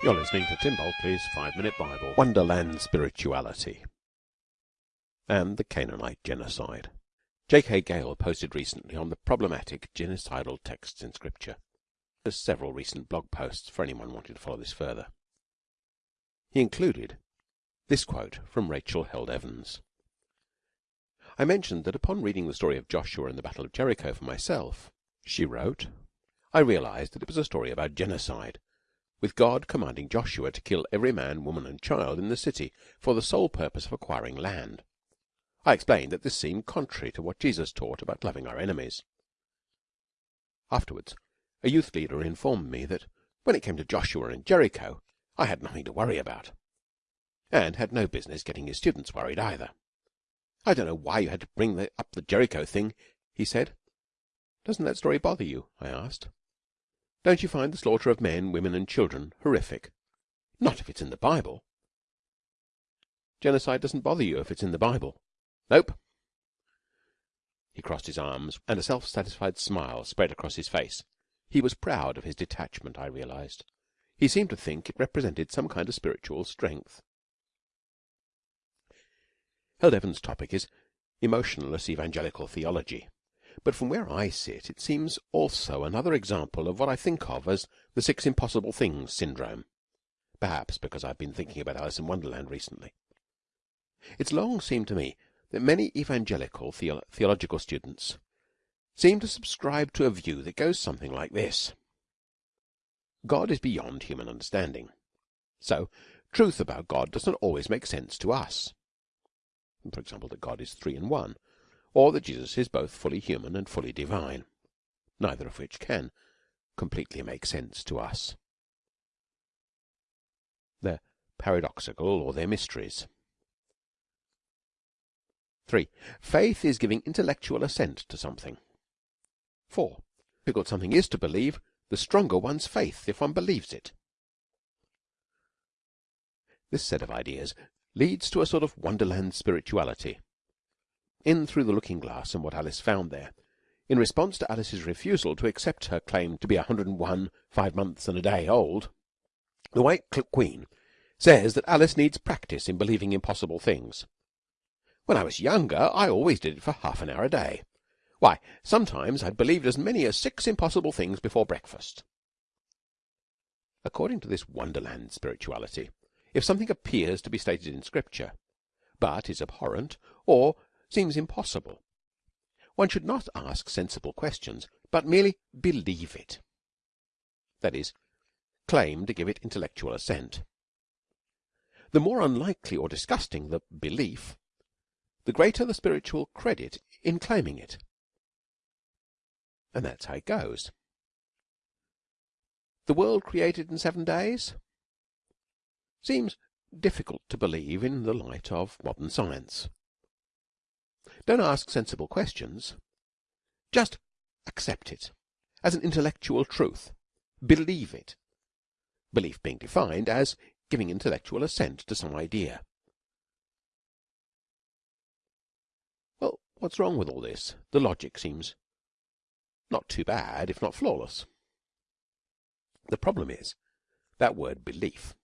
You're listening to Tim Bulkeley's Five Minute Bible. Wonderland Spirituality and the Canaanite Genocide. J.K. Gayle posted recently on the problematic genocidal texts in Scripture. There's several recent blog posts for anyone wanting to follow this further. He included this quote from Rachel Held Evans. I mentioned that upon reading the story of Joshua and the Battle of Jericho for myself, she wrote, I realized that it was a story about genocide with God commanding Joshua to kill every man, woman, and child in the city for the sole purpose of acquiring land. I explained that this seemed contrary to what Jesus taught about loving our enemies. Afterwards, a youth leader informed me that when it came to Joshua and Jericho, I had nothing to worry about, and had no business getting his students worried either. I don't know why you had to bring the, up the Jericho thing, he said. Doesn't that story bother you? I asked. Don't you find the slaughter of men, women, and children horrific? Not if it's in the Bible. Genocide doesn't bother you if it's in the Bible. Nope. He crossed his arms, and a self-satisfied smile spread across his face. He was proud of his detachment, I realized. He seemed to think it represented some kind of spiritual strength. Held Evans' topic is emotionless evangelical theology. But from where I sit it seems also another example of what I think of as the six impossible things syndrome perhaps because I've been thinking about Alice in Wonderland recently. It's long seemed to me that many evangelical theo theological students seem to subscribe to a view that goes something like this. God is beyond human understanding. So, truth about God does not always make sense to us. For example, that God is three in one, or that Jesus is both fully human and fully divine, neither of which can completely make sense to us. They're paradoxical or they're mysteries. 3. Faith is giving intellectual assent to something. 4. Difficult something is to believe, the stronger one's faith if one believes it. This set of ideas leads to a sort of wonderland spirituality in through the looking glass and what Alice found there, in response to Alice's refusal to accept her claim to be a 101 five months and a day old, the White Queen says that Alice needs practice in believing impossible things. When I was younger, I always did it for half an hour a day. Why, sometimes I'd believed as many as six impossible things before breakfast. According to this wonderland spirituality, if something appears to be stated in Scripture, but is abhorrent, or seems impossible. One should not ask sensible questions, but merely believe it. That is, claim to give it intellectual assent. The more unlikely or disgusting the belief, the greater the spiritual credit in claiming it. And that's how it goes. The world created in seven days seems difficult to believe in the light of modern science. Don't ask sensible questions. Just accept it as an intellectual truth. Believe it. Belief being defined as giving intellectual assent to some idea. Well, what's wrong with all this? The logic seems not too bad, if not flawless. The problem is that word belief.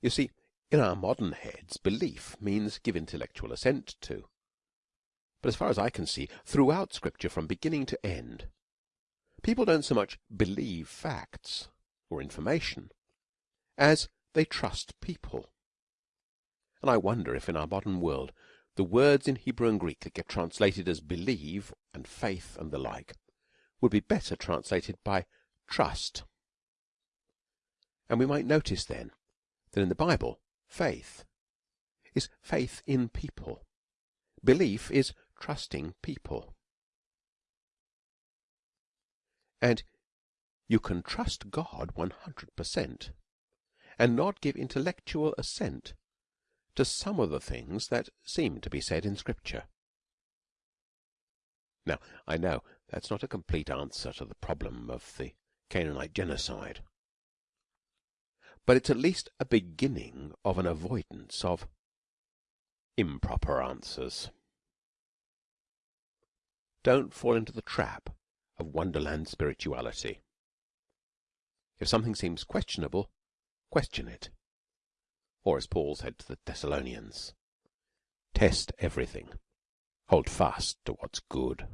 You see, in our modern heads, belief means give intellectual assent to. But as far as I can see, throughout Scripture from beginning to end, people don't so much believe facts or information as they trust people. And I wonder if in our modern world the words in Hebrew and Greek that get translated as believe and faith and the like would be better translated by trust. And we might notice then that in the Bible, faith is faith in people. Belief is trusting people. And you can trust God 100% and not give intellectual assent to some of the things that seem to be said in Scripture. Now, I know that's not a complete answer to the problem of the Canaanite genocide, but it's at least a beginning of an avoidance of improper answers. Don't fall into the trap of wonderland spirituality. If something seems questionable, question it. Or, as Paul said to the Thessalonians, test everything, hold fast to what's good.